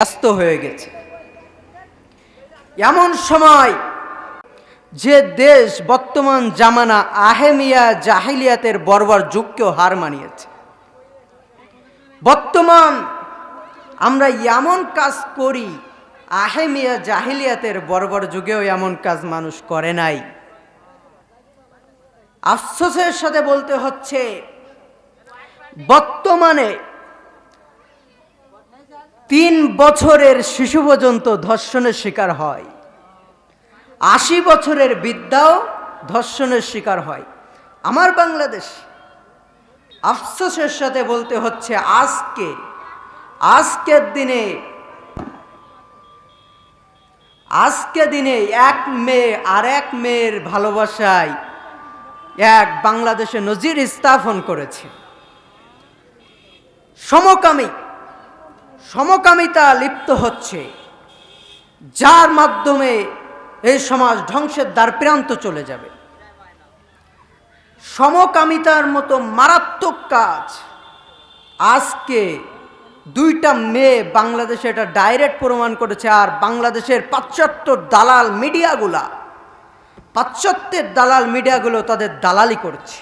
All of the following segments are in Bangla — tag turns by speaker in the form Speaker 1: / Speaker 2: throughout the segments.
Speaker 1: ব্যস্ত হয়ে গেছে। এমন সময় যে দেশ বর্তমান জামানা আহেমিয়া জাহিলিয়াতের বর্বর যুগকেও হার মানিয়েছে। বর্তমান আমরা এমন কাজ করি, আহেমিয়া জাহিলিয়াতের বর্বর যুগেও এমন কাজ মানুষ করে নাই। আফসোসের সাথে বলতে হচ্ছে, বর্তমানে তিন বছরের শিশু পর্যন্ত ধর্ষণের শিকার হয়। আশি বছরের বিদ্যাও ধর্ষণের শিকার হয়। আমার বাংলাদেশ, আফসোসের সাথে বলতে হচ্ছে আজকে, আজকের দিনে আজকে দিনে এক মেয়ে আর এক মেয়ের ভালোবাসায় এক বাংলাদেশে নজির স্থাপন করেছে। সমকামী সমকামিতা লিপ্ত হচ্ছে। যার মাধ্যমে এই সমাজ ধ্বংসের দ্বার প্রান্ত চলে যাবে। সমকামিতার মতো মারাত্মক কাজ। আজকে দুইটা মেয়ে বাংলাদেশে এটা ডাইরেক্ট প্রমাণ করেছে, আর বাংলাদেশের পাশ্চাত্য দালাল মিডিয়াগুলা পাশ্চাত্যের দালাল মিডিয়াগুলো তাদের দালালি করছে।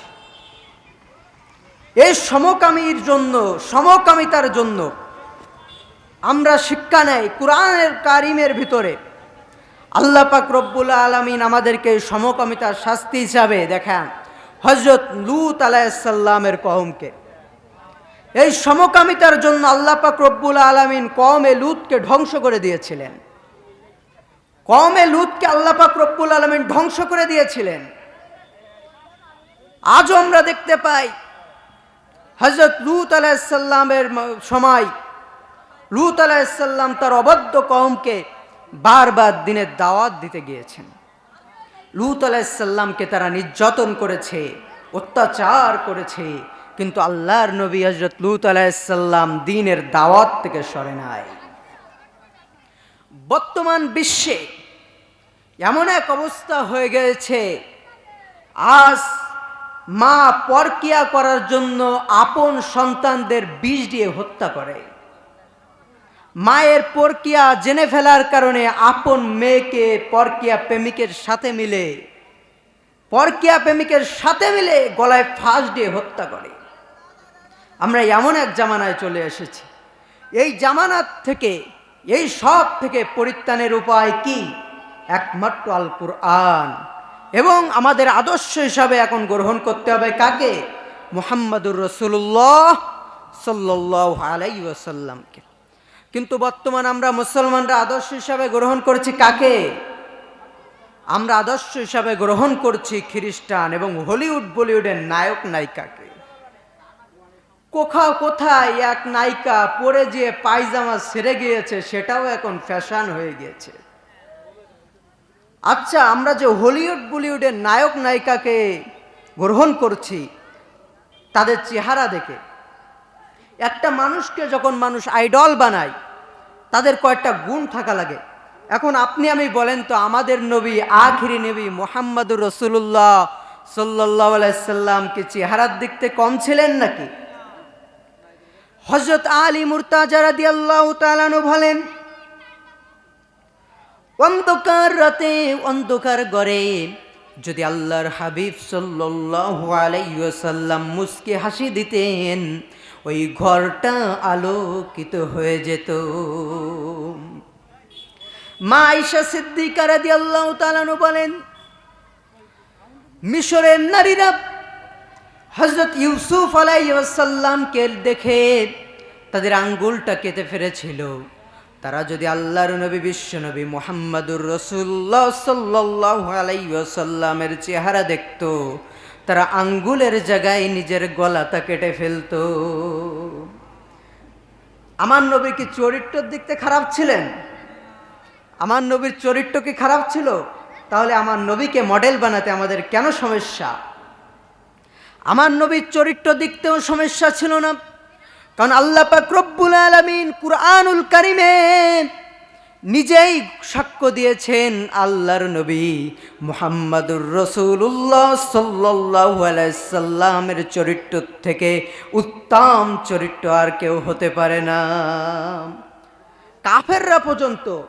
Speaker 1: এই সমকামীর জন্য, সমকামিতার জন্য আমরা শিক্ষা নেই কোরআনের কারিমের ভিতরে। আল্লাহ পাক রব্বুল আলমিন আমাদেরকে সমকামিতার শাস্তি হিসাবে দেখান হজরত লুত আলাইসাল্লামের কহমকে এই সমকামিতার জন্য আল্লাহ পাক রব্বুল আলমিন কমে লুতকে ধ্বংস করে দিয়েছিলেন। কমে লুতকে আল্লাহ পাক রব্বুল আলমিন ধ্বংস করে দিয়েছিলেন। আজও আমরা দেখতে পাই হজরত লুত আলাইসাল্লামের সময় লুত আলাইসাল্লাম তার অবদ্ধ কমকে বারবার দিনের দাওয়াত দিতে গিয়েছেন। লুত আলাইসাল্লামকে তারা নির্যাতন করেছে, অত্যাচার করেছে, কিন্তু আল্লাহর নবী হজরত লুত আলাইসাল্লাম দিনের দাওয়াত থেকে সরে নাই। বর্তমান বিশ্বে এমন এক অবস্থা হয়ে গেছে, আজ মা পরকিয়া করার জন্য আপন সন্তানদের বিষ দিয়ে হত্যা করে। মায়ের পরকিয়া জেনে ফেলার কারণে আপন মেয়েকে পরকিয়া প্রেমিকের সাথে মিলে, পরকিয়া প্রেমিকের সাথে মিলে গলায় ফাঁস দিয়ে হত্যা করে। আমরা এমন এক জামানায় চলে এসেছি। এই জামানার থেকে, এই সব থেকে পরিত্রাণের উপায় কি? একমাত্র আল কুরআন এবং আমাদের আদর্শ হিসাবে এখন গ্রহণ করতে হবে কাকে? মোহাম্মদুর রসুল্লাহ সাল্লাহ আলাই ওয়াসাল্লামকে। কিন্তু বর্তমান আমরা মুসলমানরা আদর্শ হিসাবে গ্রহণ করছি কাকে? আমরা আদর্শ হিসাবে গ্রহণ করছি খ্রিস্টান এবং হলিউড বলিউডের নায়ক নায়িকাকে। কোথাও কোথায় এক নায়িকা পরে যে পায়জামা সেরে গিয়েছে, সেটাও এখন ফ্যাশন হয়ে গিয়েছে। আচ্ছা আমরা যে হলিউড বলিউডের নায়ক নায়িকাকে গ্রহণ করছি, তাদের চেহারা দেখে। একটা মানুষকে যখন মানুষ আইডল বানায়, তাদের কয়েকটা গুণ থাকা লাগে। এখন আপনি আমি বলেন তো, আমাদের নবী, আখিরি নবী মোহাম্মদুর রসুল্লাহ সাল্লাহ আলাইসাল্লামকে চেহারার দেখতে কম ছিলেন নাকি? হজরত আলী মুরতাজারা দিয়াল্লাহ তালানু বলেন, অন্ধকার রাতে অন্ধকার গড়ে যদি আল্লাহর হাবিব সাল্লাল্লাহু আলাইহি ওয়াসাল্লাম মুস্কি হাসি দিতেন ওই ঘরটা আলোকিত হয়ে যেত। মা আইসা সিদ্দিকা আল্লাহ তালানু বলেন, মিশরের নারীরা হজরত ইউসুফ আলাই আলাইসাল্লামকে দেখে তাদের আঙ্গুলটা কেটে ফেলেছিল। তারা যদি আল্লাহর নবী, বিশ্ব নবী মোহাম্মদুর রসুল্লাহ সাল্লাহ আলাইসাল্লামের চেহারা দেখত, তারা আঙ্গুলের জায়গায় নিজের গলাটা কেটে ফেলত। আমার নবী কি চরিত্রের দিকতে খারাপ ছিলেন? আমার নবীর চরিত্র কি খারাপ ছিল? তাহলে আমার নবীকে মডেল বানাতে আমাদের কেন সমস্যা? আমার নবীর চরিত্র দিকতেও সমস্যা ছিল না। কারণ আল্লাহ পাক রব্বুল আলমিন কুরআনুল কারিমে নিজেই সাক্ষ্য দিয়েছেন আল্লাহর নবী মোহাম্মদুর রসুল্লাহ সাল্লামের চরিত্র থেকে উত্তম চরিত্র আর কেউ হতে পারে না। কাফেররা পর্যন্ত